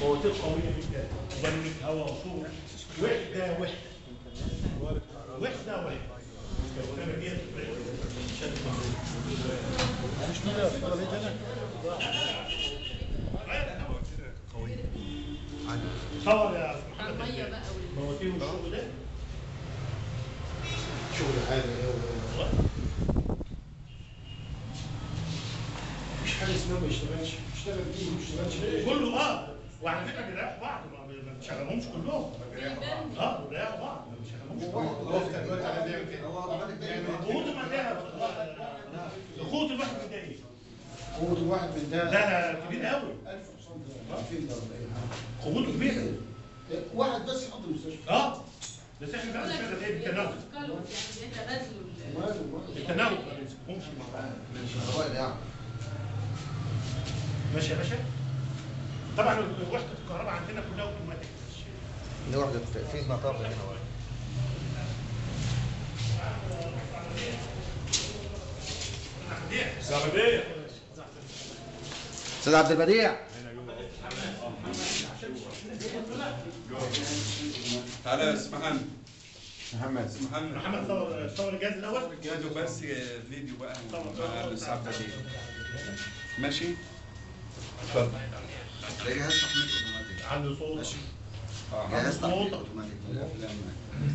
فواتير قويه جدا. وبنك هواء وصوت. وحده وحده وحده وحده الكلمة دي صور يا على المية بقى وال- مواتير والشغل ده؟ شغل عالي أوي. مفيش حاجة اسمها ما يشتغلش اشتغل بيه كله آه. وعلى فكرة بيريحوا بعض ما بنشغلهمش كلهم. آه بيريحوا بعض ما بنشغلهمش كلهم. قوته مداها قوه الواحد من إيه؟ قوة الواحد من ده ده كبير قوي 1000 حصان ده 2000 ده ولا إيه قوته كبيره واحد بس يحط المستشفى. آه. بس إحنا بقى بنشغل إيه؟ قالوا يعني تبادلوا ال- ماله ماله. بالتناوب ما بنمسكهمش مع بعض. ماشي يا باشا؟ طبعا وحده الكهرباء عندنا كلها أوتوماتيك. دي واحدة في مطار هنا. أستاذ عبد البديع. تعالى يا أستاذ محمد. محمد محمد محمد صور صور الجهاز الأول. جهزوا بس فيديو بقى. ماشي؟ اتفضل. ده جهاز تحميل اوتوماتيك عنده صوت آه جهاز تحميل. اوتوماتيك. في الافلام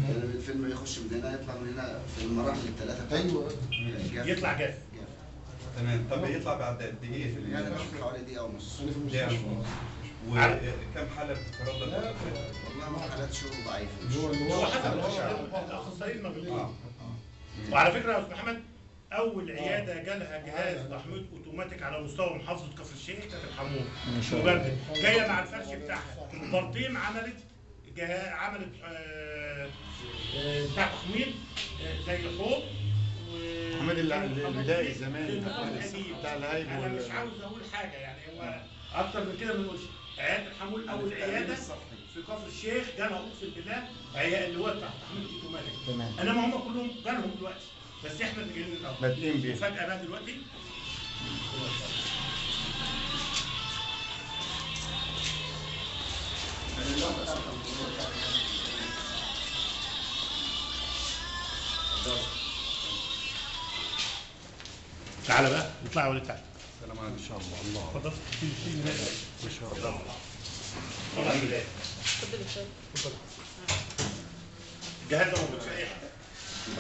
يعني الفيلم يخش من هنا يطلع من هنا في المراحل الثلاثه بتاعته. أيوه. يطلع جاف. تمام. طب يطلع بعد قد إيه في يعني؟ بشوف حوالي دقيقة ونص. المستشفى. وكم حالة بتتردد. والله ما حالات شغل ضعيفة. هو حسب الأخصائيين بيقولوا آه. وعلى فكرة يا أستاذ محمد أول عيادة جالها جهاز تحميل أوتوماتيك على مستوى محافظة كفر الشيخ كانت الحموم مبرد جاية مع الفرش بتاعها. برطيم عملت جها عملت آه، آه، بتاع تحميل آه، زي حوض و- محمد ال- ال- البدائي زمان. بتاع- الهايب أنا مش عاوز أقول حاجة يعني. هو أكتر من كده ما نقولش. عيادة الحمول أول عيادة في كفر الشيخ جالها أقسم بالله عياده اللي هو بتاع تحميل اوتوماتيك تمام. انما هم كلهم جالهم دلوقتي. بس إحنا اللي جايين الأول. بادئين بيه وفجأة بقى دلوقتي تعالى بقى اطلع يا ولد تعالى السلام عليكم. إن شاء الله. الله. اتفضل. ما شاء الله. اتفضل. الجهاز ده موجود في اي حتة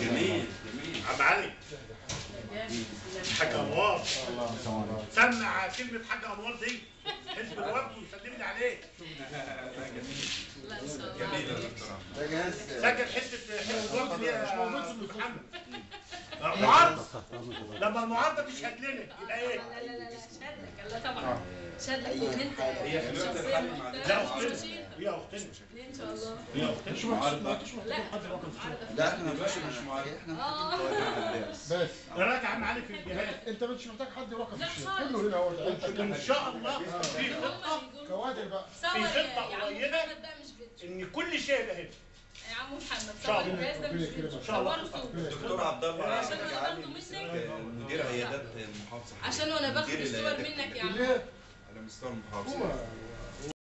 جميل. جميل. عم علي. حاج أنوار. سمع كلمة حاج أنوار دي. حزب الوفد وسلم لي عليه جميل جهاز سجل حتة حزب الوفد دي يا محمد؟ معارضه لما المعارضة تشهد لنا يبقى إيه؟ لا لا لا لا شهادتك لا طبعا. شهادتك ان إنت هي لا اختنا هي اختنا إن شاء الله. هي اختنا لا. معارضة. لا إحنا مش مش معارضة. إحنا آه. بس. راجع علي في الجهاز أنت مش محتاج حد يوقف لا الشيء. كله هنا انت إن شاء الله في خطة. كوادر بقى. في بقى مش فيديو إن كل شيء يبقى هنا. يا عم محمد صور. الجهاز ده مش الدكتور عبد الله عشان أنا جعلني باخده منك. مدير عيادات محافظة عشان وأنا باخد الصور منك يا عم؟ على مستوى المحافظة. هو